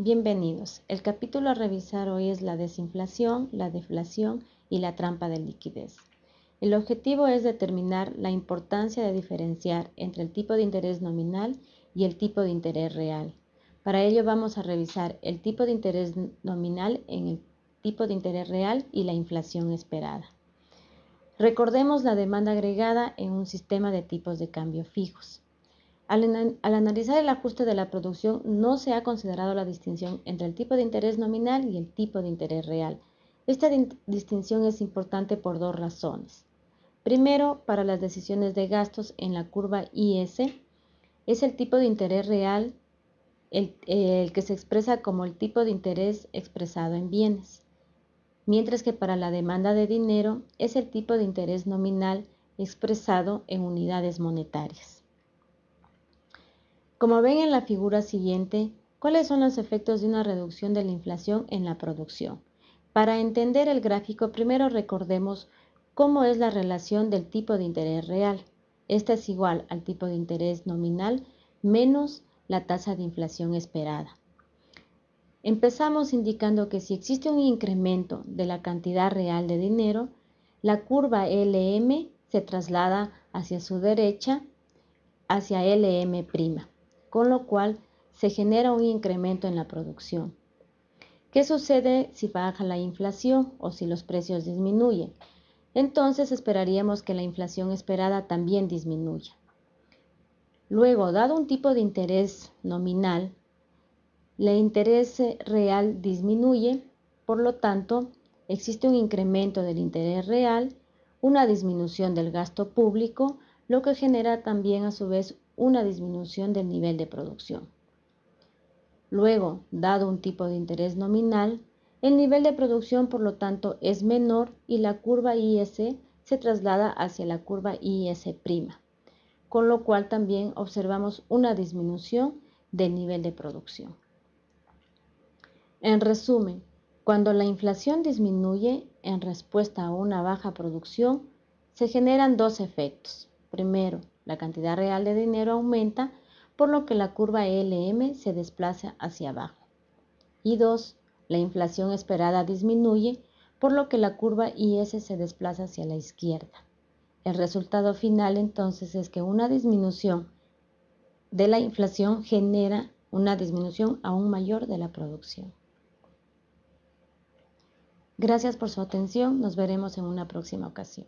Bienvenidos. El capítulo a revisar hoy es la desinflación, la deflación y la trampa de liquidez. El objetivo es determinar la importancia de diferenciar entre el tipo de interés nominal y el tipo de interés real. Para ello vamos a revisar el tipo de interés nominal en el tipo de interés real y la inflación esperada. Recordemos la demanda agregada en un sistema de tipos de cambio fijos. Al, analizar el ajuste de la producción, no se ha considerado la distinción entre el tipo de interés nominal y el tipo de interés real. Esta distinción es importante por dos razones. Primero, para las decisiones de gastos en la curva IS, es el tipo de interés real el, que se expresa como el tipo de interés expresado en bienes, mientras que para la demanda de dinero es el tipo de interés nominal expresado en unidades monetarias. Como ven en la figura siguiente, ¿cuáles son los efectos de una reducción de la inflación en la producción? Para entender el gráfico, primero recordemos cómo es la relación del tipo de interés real. Esta es igual al tipo de interés nominal menos la tasa de inflación esperada. Empezamos indicando que si existe un incremento de la cantidad real de dinero, la curva LM se traslada hacia su derecha, hacia LM' con lo cual se genera un incremento en la producción. ¿Qué sucede si baja la inflación o si los precios disminuyen? Entonces esperaríamos que la inflación esperada también disminuya. Luego, dado un tipo de interés nominal, el interés real disminuye, por lo tanto, existe un incremento del interés real, una disminución del gasto público, lo que genera también a su vez una disminución del nivel de producción. Luego, dado un tipo de interés nominal, el nivel de producción por lo tanto es menor y la curva IS se traslada hacia la curva IS', con lo cual también observamos una disminución del nivel de producción. En resumen, cuando la inflación disminuye en respuesta a una baja producción, se generan dos efectos. Primero, la cantidad real de dinero aumenta, por lo que la curva LM se desplaza hacia abajo. Y dos, la inflación esperada disminuye, por lo que la curva IS se desplaza hacia la izquierda. El resultado final entonces es que una disminución de la inflación genera una disminución aún mayor de la producción. Gracias por su atención, nos veremos en una próxima ocasión.